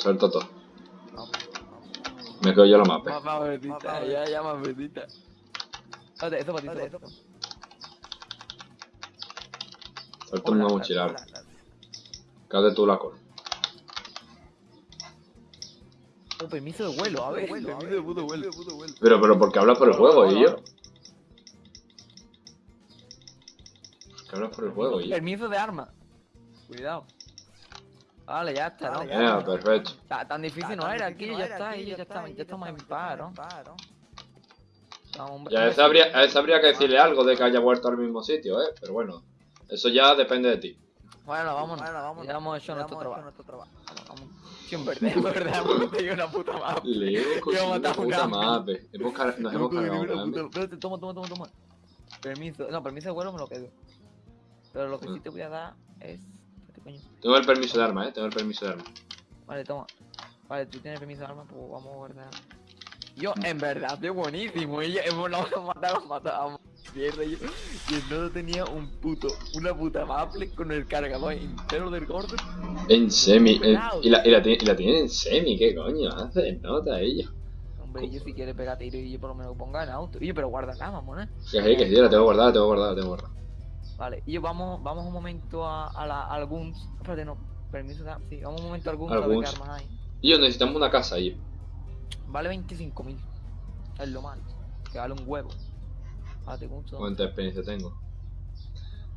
Suelto todo. Me quedo yo la mapa. Más más verdita, ya, ya más verdita. Espérate, eso para ti, eso para ti. Suelto una dale. Quédate tú la cola. Oh, permiso de vuelo, a ver. Vuelo, a permiso ver, de puto vuelo. Pero, pero, porque hablas por el juego, y yo. hola. ¿Por qué hablas por el juego, y yo? Permiso de arma. Cuidado. Vale, ya está, Vale, ¿no? perfecto. Ta- Tan difícil no Tan era, aquí no ya está, aquí ya está, ya estamos en paro. paro. Vamos, Ya, a ese habría, a ese habría que decirle algo de que haya vuelto al mismo sitio, ¿eh? Pero bueno, eso ya depende de ti. Bueno, vámonos. Bueno, vámonos. Ya hemos hecho Ya nuestro hemos trabajo. nuestro trabajo. Vamos, vamos. Sí, en verdad, en verdad, hemos tenido una puta mapa. Una puta hambre. mapa. Hemos car- Nos hemos cargado una puta-. Espérate, toma, toma, toma, toma. Permiso, no, permiso de vuelo me lo quedo. Pero lo que sí te voy a dar es. Coño. Tengo el permiso de arma, ¿eh? Tengo el permiso de arma. Vale, toma. Vale, tú tienes permiso de arma, pues vamos a guardar. Yo, en verdad, estoy buenísimo. Ella, hemos matado, matado. Mierda, yo, yo no tenía un puto, una puta maple con el cargador entero del gordo. En semi. en- y, la, y, la, y la tienen en semi, ¿qué coño hace? Nota ella. Hombre, yo si quiere pegar tiro y yo por lo menos ponga en auto. Oye, pero guarda la mamón, eh. Que sí, que sí, la tengo guardada, la tengo guardada, la tengo guardada. Vale, y vamos, vamos un momento a, a la al Guns. Espérate, no, permiso Sí, vamos un momento a Al ver qué armas hay. Y yo necesitamos una casa ahí. Vale 25.000. Es lo malo. Que vale un huevo. ¿dónde? ¿Cuánta experiencia tengo?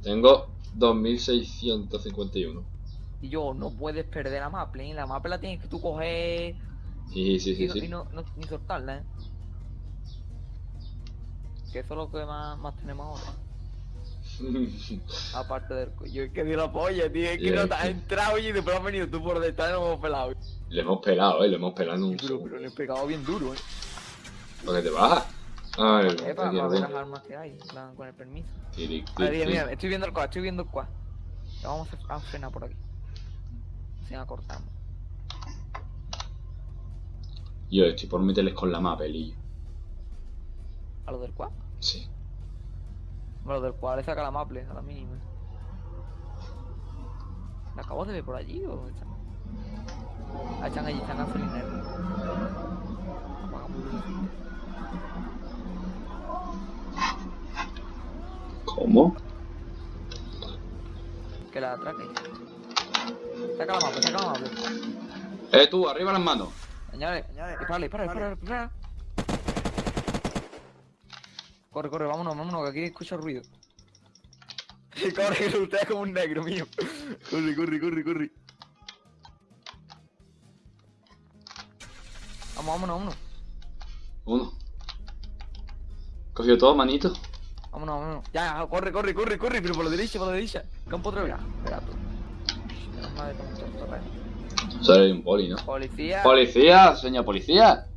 Tengo 2651. Y yo, no puedes perder la maple, ¿eh? La maple la tienes que tú coger Sí, sí, y, sí, no, y sí. no, no- ni soltarla, ¿eh? Que eso es lo que más, más tenemos ahora. Aparte del Yo es que di la polla, tío. Es que no te has entrado y después has venido tú por detrás y nos hemos pelado. Le hemos pelado, eh, le hemos pelado un Pero, le he pegado bien duro, ¿eh? ¿Por qué te bajas? Ay, Eh, para, ver las armas que hay, plan, con el permiso. Tiri, tiri, mira, mira, estoy viendo el quad, estoy viendo el quad. Vamos a, frenar por aquí. Sin acortarnos. Yo estoy por meterles con la mapa. ¿A lo del quad? Sí. Bueno, del quad le saca la maple, a la mínima. ¿La acabo de ver por allí o están? Ah, están allí, están. Apagamos luces. ¿Cómo? Que la atraque. Saca la maple, saca la maple. Eh, tú, arriba las manos. Señores, Señores, dispara, dispara, dispara, dispara. Corre, corre, vámonos, vámonos, que aquí escucho ruido. corre, que usted es como un negro mío. Corre, corre, corre, corre. Vamos, vámonos, vámonos. Uno. Cogió todo, manito. Vámonos, vámonos. Ya, corre, corre, corre, corre, pero por la derecha, por la derecha. Campo otra vez. Espera terreno. Soy un poli, ¿no? Policía. Policía, señor policía.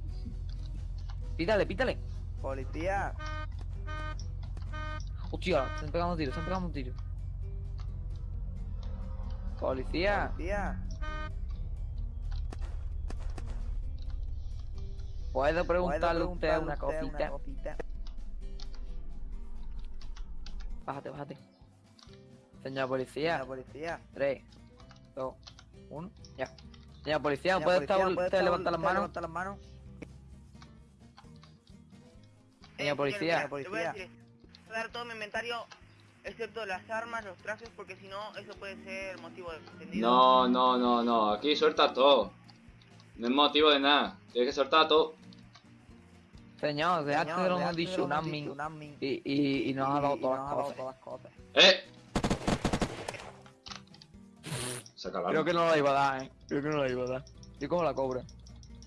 Pítale, pítale. Policía. Hostia, se han pegado un tiro, se han pegado un tiro. Policía. Policía. ¿Puedo ¿Puedo preguntarle a usted una usted cosita? cosita? Bájate, bájate. Señor policía. La policía. 3, 2, 1, ya. Señor policía, Señor ¿puede policía, estar ¿puede usted levantar las manos? levantar las manos? Señor policía. Señor Te voy a policía. Decir, voy a dar todo mi inventario, excepto las armas, los trajes, porque si no, eso puede ser motivo de entendido. No, no, no, no. Aquí suelta todo. No es motivo de nada. Tienes que soltar todo. Señor, de hemos antes dicho un admin y, y, y nos ha dado Y todas nos las ha dado cosas. todas las cosas. ¡Eh! Saca el Creo arma. que no la iba a dar, eh. Creo que no la iba a dar. Yo como la cobra.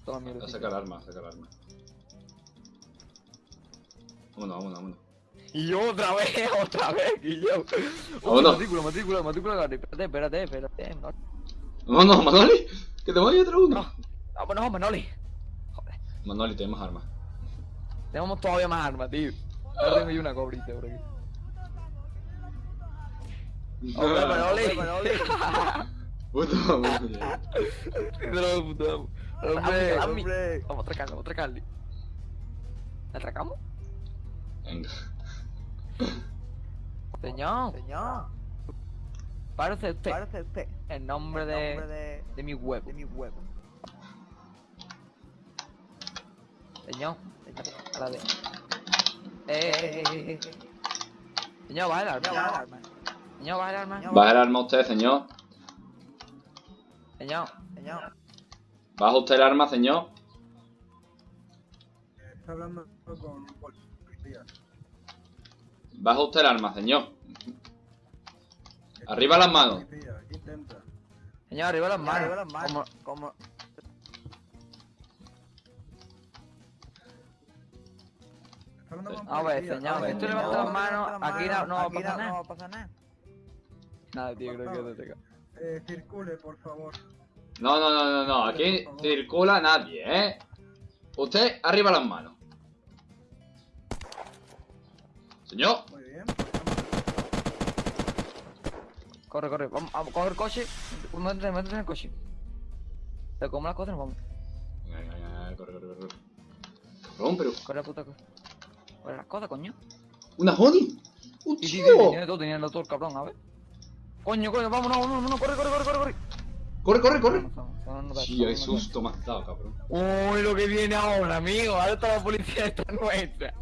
Toda mierda. Saca el arma, saca el arma. Vámonos, vámonos, vámonos. Y yo otra vez, otra vez, y yo. Vámonos. Matrícula, matrícula, matrícula, Gary. Espérate, espérate, espérate. No, Vámonos, Manoli. Que te voy otro uno. no. Vámonos, Manoli. Joder. Manoli, tenemos armas. Tenemos todavía más armas, tío. Ahora tengo yo una cobrita por aquí. Hombre, Manoli. Hombre, Manoli. Puto. Hombre, hombre. Hombre. Vamos a atracarle, vamos a atracarle. ¿Le atracamos? Venga. Señor. Señor. Párese usted. Párese usted. En nombre, el nombre de, de, mi huevo. De mi huevo. Señor. A la vez. Eh, eh, eh, Señor, baja el arma. Baja el arma. Señor, baja el arma. Baja el arma usted, señor. Señor. Señor. Baja usted el arma, señor. Está hablando con policías. Baja usted el arma, señor. Arriba las manos. Señor, arriba las manos. Arriba las manos. Como- Como... A ver, señor, Ah, esto no, levanta no, las manos, aquí no, no va a Aquí pasar no nada. va a pasar nada. Nada, tío, creo que no te. Eh, circule, por favor. No, no, no, no, no. Aquí circula nadie, ¿eh? Usted, arriba las manos. Señor. Muy bien. Corre, corre, vamos a coger el coche. Métete, métete en el coche. Te como las cosas y nos vamos. Venga, venga, venga, Corre, corre, corre. Cabrón, pero. Corre la puta cosa. Corre las cosas, coño. ¡Una Honey! ¡Un Sí, sí, sí, tenía todo, tenía el cabrón, a ver. Coño, coño, vámonos, vámonos, vámonos, corre, corre, corre, corre, corre. ¡Corre, corre, corre! Sí, vámonos. susto has dado, cabrón. Uy, lo que viene ahora, amigo. Ahora está la policía esta nuestra.